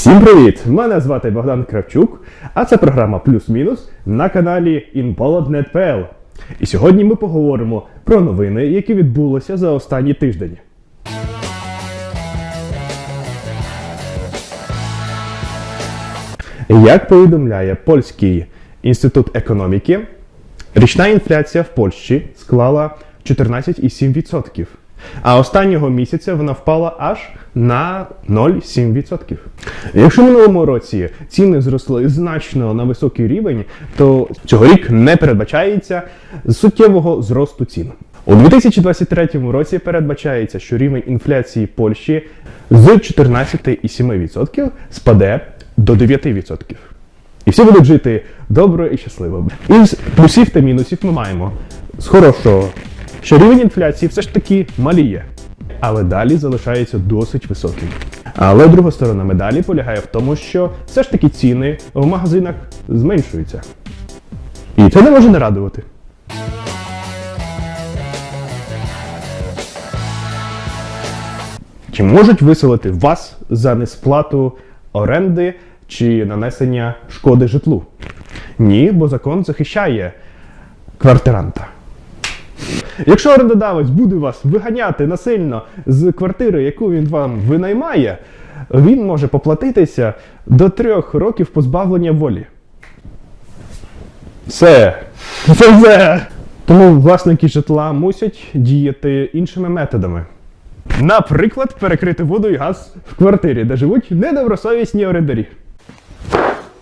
Всім привіт! Мене звати Богдан Кравчук, а це програма Плюс-Мінус на каналі InPolad.net.pl. І сьогодні ми поговоримо про новини, які відбулися за останній тиждень. Як повідомляє Польський інститут економіки, річна інфляція в Польщі склала 14,7%. А останнього місяця вона впала аж на 0,7%. Якщо минулому році ціни зросли значно на високий рівень, то цьогорік не передбачається суттєвого зросту цін. У 2023 році передбачається, що рівень інфляції Польщі з 14,7% спаде до 9%. І всі будуть жити добре і щасливо. Із плюсів та мінусів ми маємо з хорошого, що рівень інфляції все ж таки маліє, але далі залишається досить високим. Але друга сторона медалі полягає в тому, що все ж таки ціни в магазинах зменшуються. І це не може не радувати. Чи можуть виселити вас за несплату оренди чи нанесення шкоди житлу? Ні, бо закон захищає квартиранта. Якщо орендодавець буде вас виганяти насильно з квартири, яку він вам винаймає, він може поплатитися до трьох років позбавлення волі. Все. Це все. Тому власники житла мусять діяти іншими методами. Наприклад, перекрити воду і газ в квартирі, де живуть недобросовісні орендарі.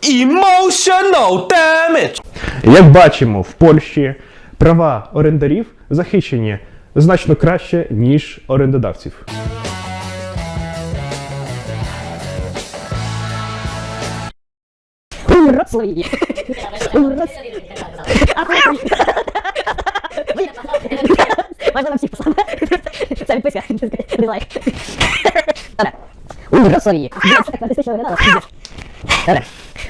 Emotional damage! Як бачимо, в Польщі права орендарів захищені значно краще, ніж орендодавців. Можна нам всіх послати. Це відписка. Дизлайк. Добре. У Вроцлаві. Це так артистично виглядало. Добре.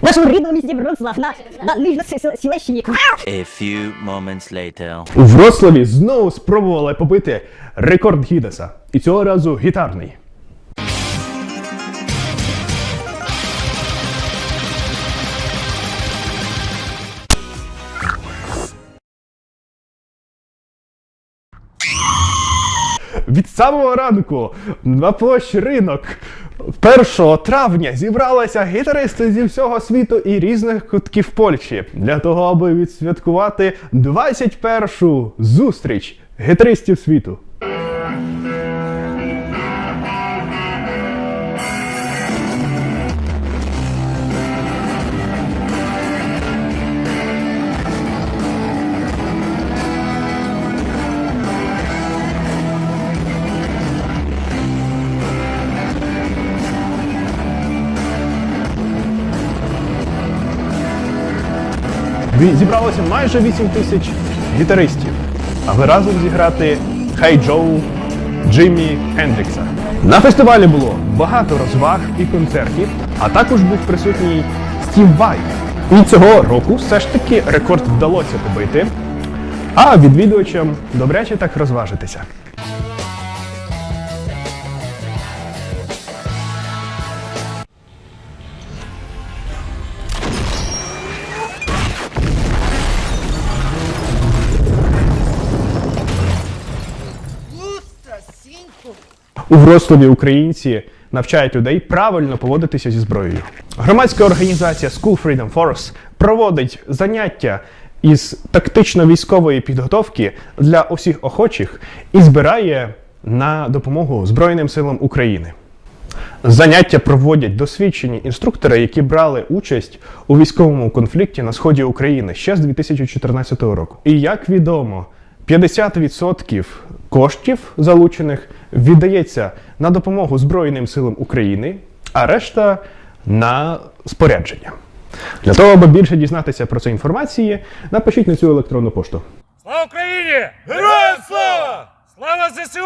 Нашому рідному місті Вроцлав, на, на Нижньосілещині. A few moments later. У Вроцлаві знову спробували побити рекорд Гідеса. І цього разу гітарний. Від самого ранку на площі ринок 1 травня зібралися гітаристи зі всього світу і різних кутків Польщі для того, аби відсвяткувати 21-шу зустріч гітаристів світу. Зібралося майже 8 тисяч гітаристів, аби разом зіграти Хей Джоу Джиммі Хендрікса. На фестивалі було багато розваг і концертів, а також був присутній Стів Вай. І цього року все ж таки рекорд вдалося побити, а відвідувачам добряче так розважитися. У Вроцлаві українці навчають людей правильно поводитися зі зброєю. Громадська організація School Freedom Force проводить заняття із тактично-військової підготовки для усіх охочих і збирає на допомогу Збройним силам України. Заняття проводять досвідчені інструктори, які брали участь у військовому конфлікті на сході України ще з 2014 року. І як відомо, 50% коштів залучених віддається на допомогу Збройним силам України, а решта на спорядження. Для того, аби більше дізнатися про це інформації, напишіть на цю електронну пошту. Слава Україні! Героям слава! Слава ЗСУ!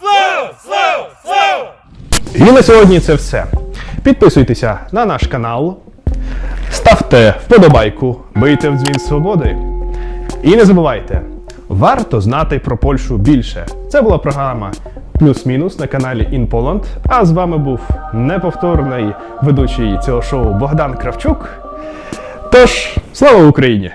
Слава! Слава! Слава! І на сьогодні це все. Підписуйтеся на наш канал, ставте вподобайку, бийте в дзвін свободи. І не забувайте, варто знати про Польщу більше. Це була програма плюс-мінус на каналі InPoland, А з вами був неповторний ведучий цього шоу Богдан Кравчук. Тож, слава Україні!